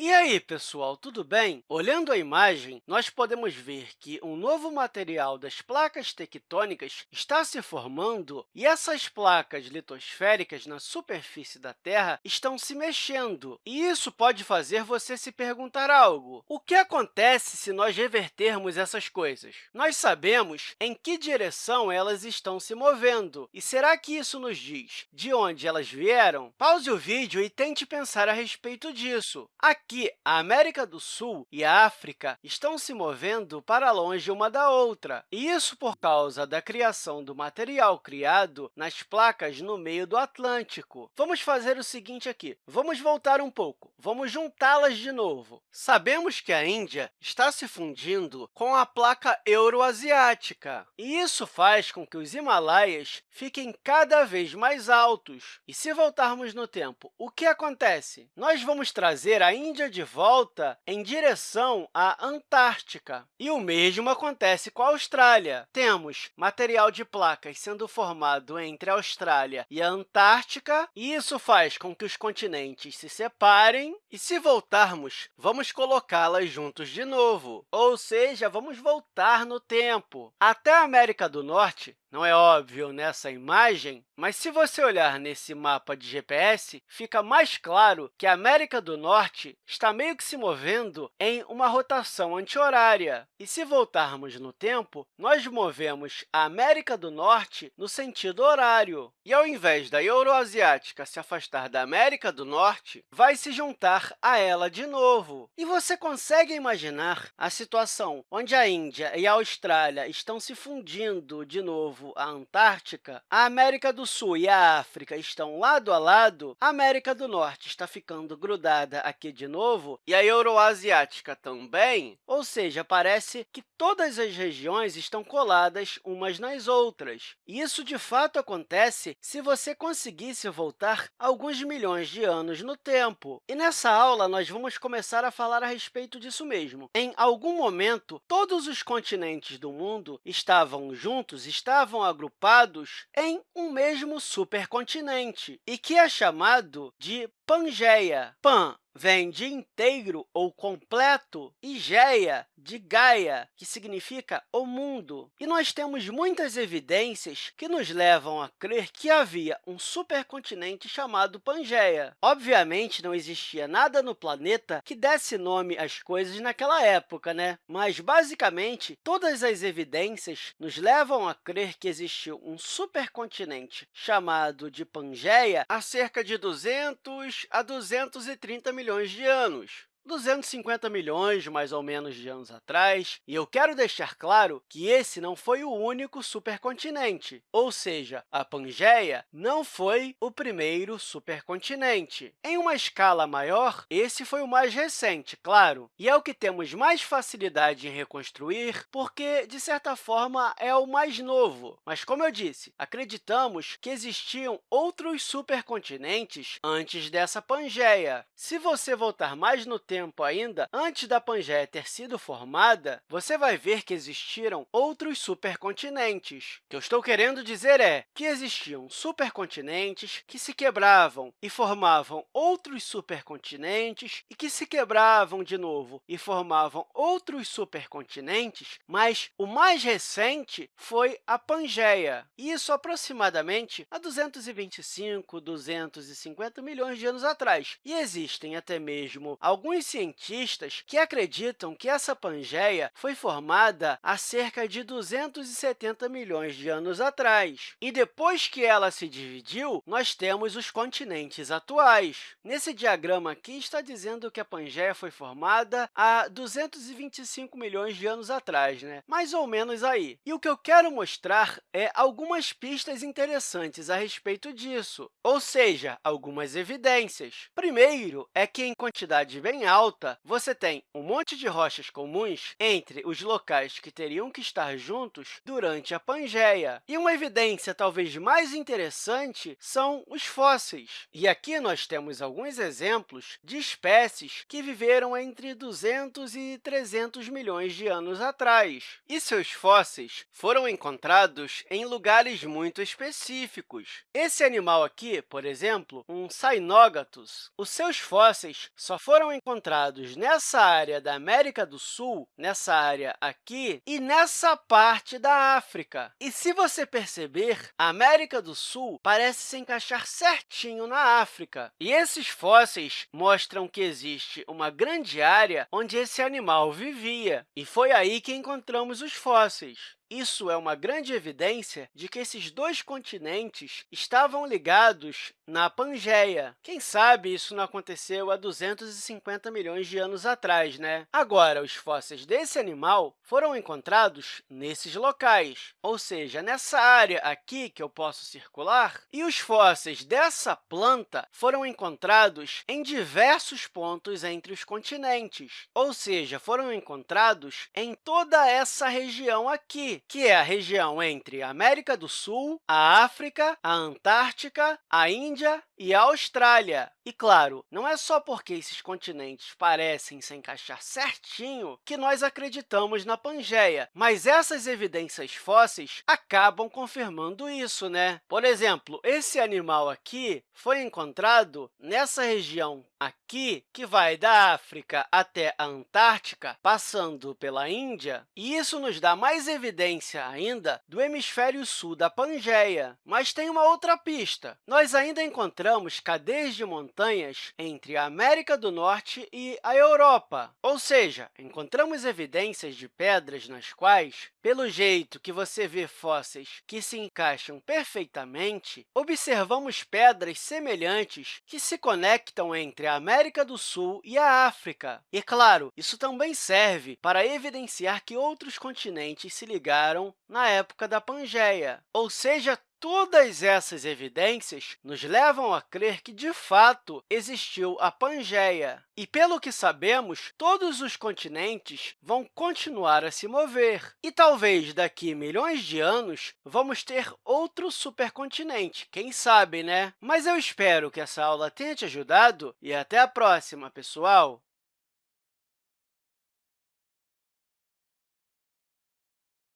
E aí, pessoal, tudo bem? Olhando a imagem, nós podemos ver que um novo material das placas tectônicas está se formando e essas placas litosféricas na superfície da Terra estão se mexendo. E isso pode fazer você se perguntar algo. O que acontece se nós revertermos essas coisas? Nós sabemos em que direção elas estão se movendo. E será que isso nos diz de onde elas vieram? Pause o vídeo e tente pensar a respeito disso. Que a América do Sul e a África estão se movendo para longe uma da outra, e isso por causa da criação do material criado nas placas no meio do Atlântico. Vamos fazer o seguinte aqui. Vamos voltar um pouco. Vamos juntá-las de novo. Sabemos que a Índia está se fundindo com a placa euroasiática, e isso faz com que os Himalaias fiquem cada vez mais altos. E se voltarmos no tempo, o que acontece? Nós vamos trazer a Índia Índia de volta em direção à Antártica. E o mesmo acontece com a Austrália. Temos material de placas sendo formado entre a Austrália e a Antártica, e isso faz com que os continentes se separem. E, se voltarmos, vamos colocá-las juntos de novo, ou seja, vamos voltar no tempo. Até a América do Norte, não é óbvio nessa imagem, mas se você olhar nesse mapa de GPS, fica mais claro que a América do Norte está meio que se movendo em uma rotação anti-horária. E se voltarmos no tempo, nós movemos a América do Norte no sentido horário. E, ao invés da Euroasiática se afastar da América do Norte, vai se juntar a ela de novo. E você consegue imaginar a situação onde a Índia e a Austrália estão se fundindo de novo a Antártica, a América do Sul e a África estão lado a lado, a América do Norte está ficando grudada aqui de novo e a Euroasiática também, ou seja, parece que todas as regiões estão coladas umas nas outras. E isso, de fato, acontece se você conseguisse voltar alguns milhões de anos no tempo. E nessa aula, nós vamos começar a falar a respeito disso mesmo. Em algum momento, todos os continentes do mundo estavam juntos, estavam estavam agrupados em um mesmo supercontinente e que é chamado de Pangeia. Pan vem de inteiro ou completo, e Geia, de Gaia, que significa o mundo. E nós temos muitas evidências que nos levam a crer que havia um supercontinente chamado Pangeia. Obviamente, não existia nada no planeta que desse nome às coisas naquela época, né? mas, basicamente, todas as evidências nos levam a crer que existiu um supercontinente chamado de Pangeia há cerca de 200 a 230 milhões de anos. 250 milhões, mais ou menos, de anos atrás. E eu quero deixar claro que esse não foi o único supercontinente, ou seja, a Pangeia não foi o primeiro supercontinente. Em uma escala maior, esse foi o mais recente, claro, e é o que temos mais facilidade em reconstruir, porque, de certa forma, é o mais novo. Mas, como eu disse, acreditamos que existiam outros supercontinentes antes dessa Pangeia. Se você voltar mais no tempo, tempo ainda, antes da Pangeia ter sido formada, você vai ver que existiram outros supercontinentes. O que eu estou querendo dizer é que existiam supercontinentes que se quebravam e formavam outros supercontinentes e que se quebravam de novo e formavam outros supercontinentes, mas o mais recente foi a Pangeia, isso aproximadamente há 225, 250 milhões de anos atrás. E existem até mesmo alguns cientistas que acreditam que essa Pangeia foi formada há cerca de 270 milhões de anos atrás. E depois que ela se dividiu, nós temos os continentes atuais. Nesse diagrama aqui, está dizendo que a Pangeia foi formada há 225 milhões de anos atrás, né? mais ou menos aí. E o que eu quero mostrar é algumas pistas interessantes a respeito disso, ou seja, algumas evidências. Primeiro é que, em quantidade bem alta, você tem um monte de rochas comuns entre os locais que teriam que estar juntos durante a Pangeia. E uma evidência talvez mais interessante são os fósseis. E aqui nós temos alguns exemplos de espécies que viveram entre 200 e 300 milhões de anos atrás. E seus fósseis foram encontrados em lugares muito específicos. Esse animal aqui, por exemplo, um Cynogatus, os seus fósseis só foram encontrados encontrados nessa área da América do Sul, nessa área aqui, e nessa parte da África. E se você perceber, a América do Sul parece se encaixar certinho na África. E esses fósseis mostram que existe uma grande área onde esse animal vivia, e foi aí que encontramos os fósseis. Isso é uma grande evidência de que esses dois continentes estavam ligados na Pangeia. Quem sabe isso não aconteceu há 250 milhões de anos atrás, né? Agora, os fósseis desse animal foram encontrados nesses locais, ou seja, nessa área aqui que eu posso circular, e os fósseis dessa planta foram encontrados em diversos pontos entre os continentes, ou seja, foram encontrados em toda essa região aqui, que é a região entre a América do Sul, a África, a Antártica, a Índia e a Austrália. E, claro, não é só porque esses continentes parecem se encaixar certinho que nós acreditamos na Pangeia, mas essas evidências fósseis acabam confirmando isso. Né? Por exemplo, esse animal aqui foi encontrado nessa região aqui, que vai da África até a Antártica, passando pela Índia, e isso nos dá mais evidência ainda do hemisfério sul da Pangeia. Mas tem uma outra pista. Nós ainda encontramos cadeias de montanhas entre a América do Norte e a Europa, ou seja, encontramos evidências de pedras nas quais, pelo jeito que você vê fósseis que se encaixam perfeitamente, observamos pedras semelhantes que se conectam entre a América do Sul e a África. E, claro, isso também serve para evidenciar que outros continentes se ligaram na época da Pangeia, ou seja, Todas essas evidências nos levam a crer que, de fato, existiu a Pangeia. E, pelo que sabemos, todos os continentes vão continuar a se mover. E talvez daqui milhões de anos vamos ter outro supercontinente, quem sabe, né? Mas eu espero que essa aula tenha te ajudado e até a próxima, pessoal!